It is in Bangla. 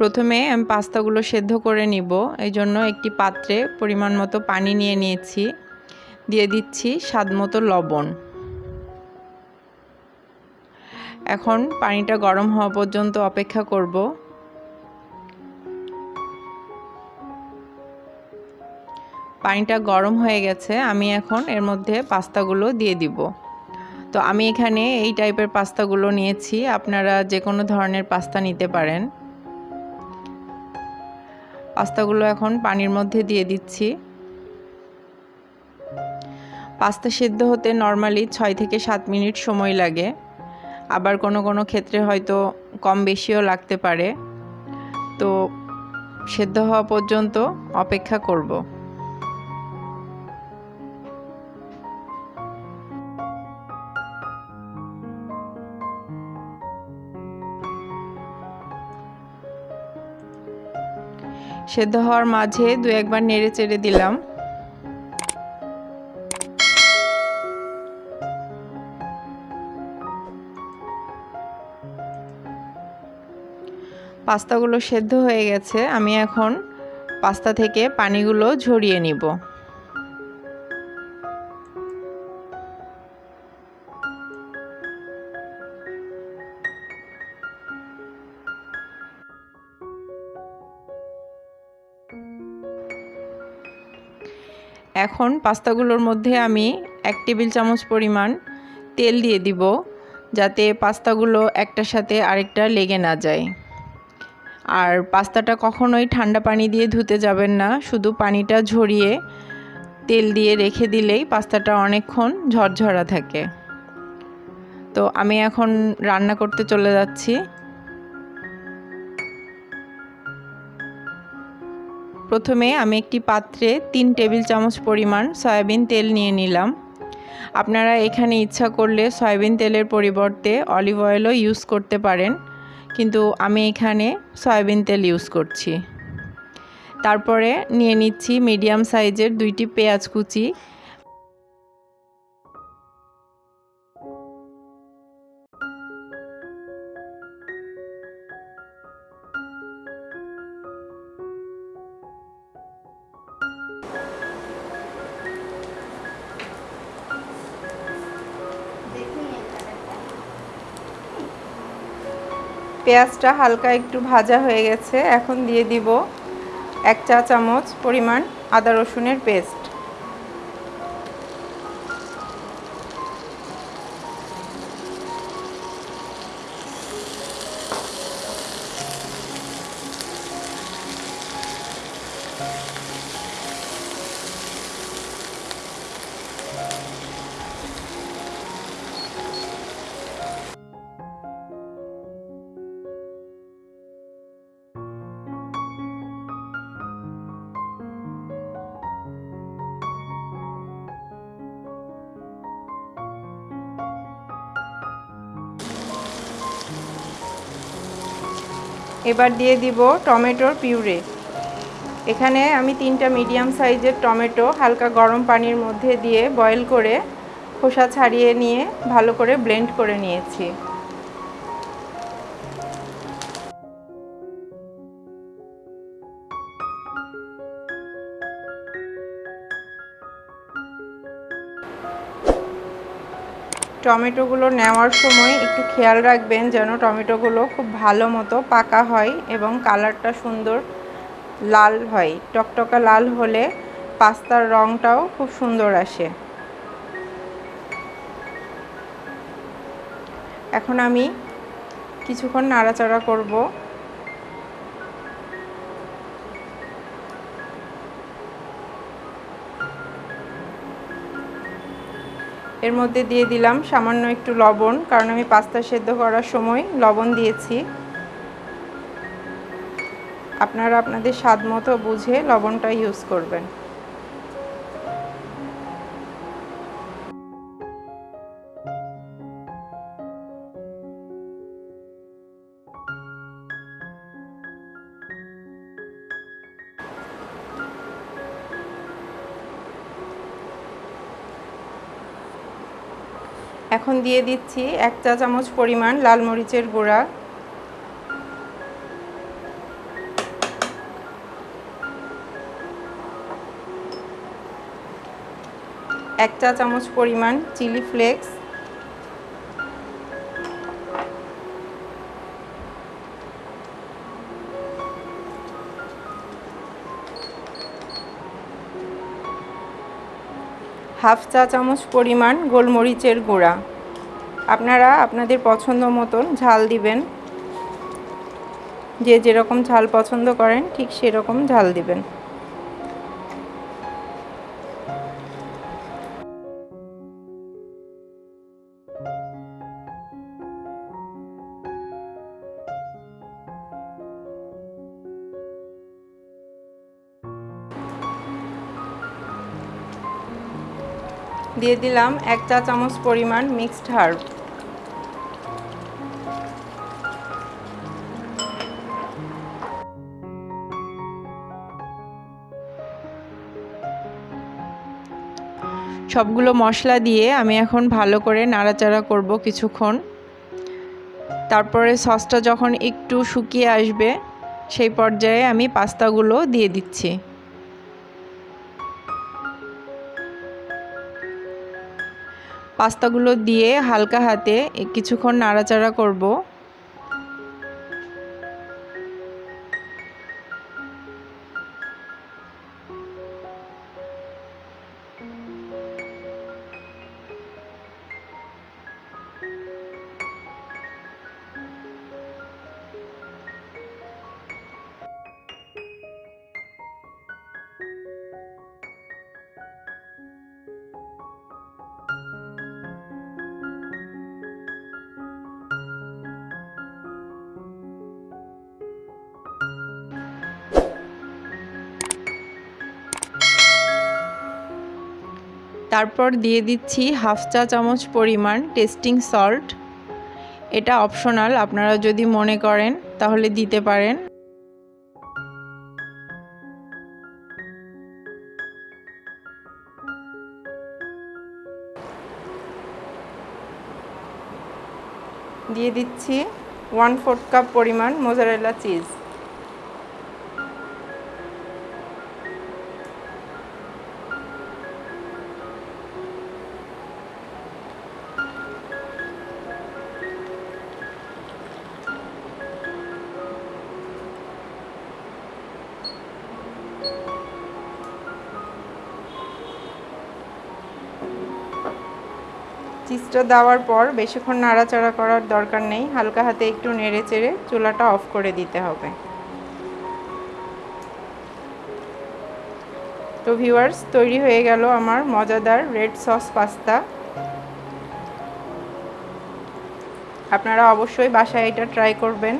প্রথমে আমি পাস্তাগুলো সেদ্ধ করে নিব। এই জন্য একটি পাত্রে পরিমাণ মতো পানি নিয়ে নিয়েছি। দিয়ে দিচ্ছি স্বাদ মতো লবণ। এখন পানিটা গরম হওয়া পর্যন্ত অপেক্ষা করব। পানিটা গরম হয়ে গেছে, আমি এখন এর মধ্যে পাস্তাগুলো দিয়ে দিব। তো আমি এখানে এই টাইপের পাস্তাগুলো নিয়েছি, আপনারা যে কোনো ধরনের পাস্তা নিতে পারেন। পাস্তাগুলো এখন পানির মধ্যে দিয়ে দিচ্ছি। পাস্তা সেদ্ধ হতে নর্মালি ছয় থেকে সাত মিনিট সময় লাগে। আবার কোনো কোনো ক্ষেত্রে হয়তো কম বেশিও লাগতে পারে। তো সেদ্ধ হওয়া পর্যন্ত অপেক্ষা করব। সেদ্ধ হওয়ার মাঝে দু একবার নেড়ে চেড়ে দিলাম। পাস্তাগুলো সেদ্ধ হয়ে গেছে। আমি এখন পাস্তা থেকে পানিগুলো ঝরিয়ে নিব। এখন পাস্তাগুলোর মধ্যে আমি এক টেবিল চামচ পরিমাণ তেল দিয়ে দিব যাতে পাস্তাগুলো একটার সাথে আরেকটা লেগে না যায়। আর পাস্তাটা কখনোই ঠান্ডা পানি দিয়ে ধুতে যাবেন না, শুধু পানিটা ঝরিয়ে তেল দিয়ে রেখে দিলেই পাস্তাটা অনেকক্ষণ ঝরঝরা থাকে। তো আমি এখন রান্না করতে চলে যাচ্ছি। প্রথমে আমি একটি পাত্রে তিন টেবিল চামচ পরিমাণ সয়াবিন তেল নিয়ে নিলাম। আপনারা এখানে ইচ্ছা করলে সয়াবিন তেলের পরিবর্তে অলিভ অয়েলও ইউজ করতে পারেন, কিন্তু আমি এখানে সয়াবিন তেল ইউজ করছি। তারপরে নিয়ে নিচ্ছি মিডিয়াম সাইজের দুইটি পেঁয়াজ কুচি। পেঁয়াজটা হালকা একটু ভাজা হয়ে গেছে, এখন দিয়ে দিব এক চা চামচ পরিমাণ আদা রসুনের পেস্ট। এবার দিয়ে দিব টমেটোর পিউরে। এখানে আমি তিনটা মিডিয়াম সাইজের টমেটো হালকা গরম পানির মধ্যে দিয়ে বয়েল করে খোসা ছাড়িয়ে নিয়ে ভালো করে ব্লেন্ড করে নিয়েছি। টমেটোগুলো নেওয়ার সময় একটু খেয়াল রাখবেন যেন টমেটোগুলো খুব ভালো মতো পাকা হয় এবং কালারটা সুন্দর লাল হয়। টকটকা লাল হলে পাস্তার রঙটাও খুব সুন্দর আসে। এখন আমি কিছুক্ষণ নাড়াচাড়া করব। এর মধ্যে দিয়ে দিলাম সামান্য একটু লবণ, কারণ আমি পাস্তা সেদ্ধ করার সময় লবণ দিয়েছি। আপনারা আপনাদের স্বাদ মতো বুঝে লবণটা ইউজ করবেন। এখন দিয়ে দিচ্ছি এক চা চামচ পরিমাণ লাল মরিচের গুঁড়া। এক চা চামচ পরিমাণ চিলি ফ্লেক্স। হাফ চা চামচ পরিমাণ গোলমরিচের গুঁড়া। আপনারা আপনাদের পছন্দ মতন ঝাল দিবেন। যে যেরকম ঝাল পছন্দ করেন, ঠিক সেরকম ঝাল দিবেন। দিয়ে দিলাম এক চা চামচ পরিমাণ মিক্সড হার্ব। সবগুলো মশলা দিয়ে আমি এখন ভালো করে নাড়াচাড়া করব কিছুক্ষণ। তারপরে সসটা যখন একটু শুকিয়ে আসবে, সেই পর্যায়ে আমি পাস্তাগুলো দিয়ে দিচ্ছি। পাস্তাগুলো দিয়ে হালকা হাতে কিছুক্ষণ নাড়াচাড়া করব। তারপর দিয়ে দিচ্ছি হাফ চা চামচ পরিমাণ টেস্টিং সল্ট। এটা অপশনাল, আপনারা যদি মনে করেন তাহলে দিতে পারেন। দিয়ে দিচ্ছি ওয়ান ফোর্থ কাপ পরিমাণ মোজারেলা চিজ। চিজটা দেওয়ার পর বেশিক্ষণ নাড়াচাড়া করার দরকার নেই, হালকা হাতে একটু নেড়ে চেড়ে চুলাটা অফ করে দিতে হবে। তো ভিউয়ার্স, তৈরি হয়ে গেল আমার মজাদার রেড সস পাস্তা। আপনারা অবশ্যই বাসায় এটা ট্রাই করবেন।